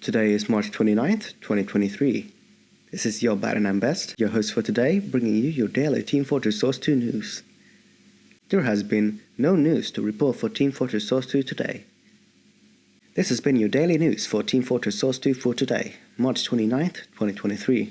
Today is March 29th, 2023. This is your Baron and Best, your host for today, bringing you your daily Team Fortress Source 2 news. There has been no news to report for Team Fortress Source 2 today. This has been your daily news for Team Fortress Source 2 for today, March 29th, 2023.